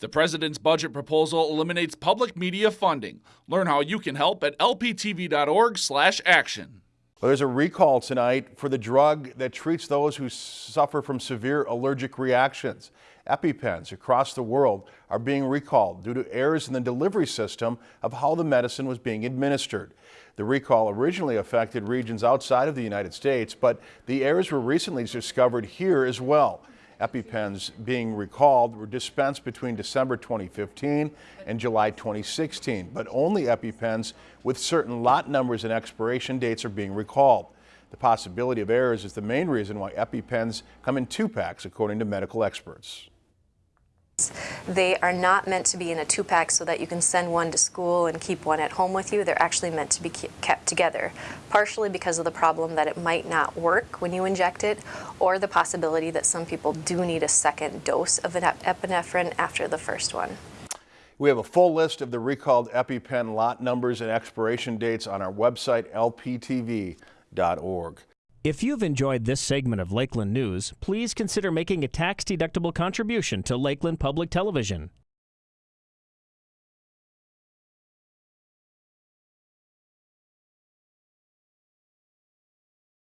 The president's budget proposal eliminates public media funding. Learn how you can help at lptv.org/action. Well, there's a recall tonight for the drug that treats those who suffer from severe allergic reactions. EpiPens across the world are being recalled due to errors in the delivery system of how the medicine was being administered. The recall originally affected regions outside of the United States, but the errors were recently discovered here as well. EpiPens being recalled were dispensed between December 2015 and July 2016, but only EpiPens with certain lot numbers and expiration dates are being recalled. The possibility of errors is the main reason why EpiPens come in two packs, according to medical experts. They are not meant to be in a two-pack so that you can send one to school and keep one at home with you. They're actually meant to be kept together, partially because of the problem that it might not work when you inject it, or the possibility that some people do need a second dose of an epinephrine after the first one. We have a full list of the recalled EpiPen lot numbers and expiration dates on our website, lptv.org. If you've enjoyed this segment of Lakeland News, please consider making a tax-deductible contribution to Lakeland Public Television.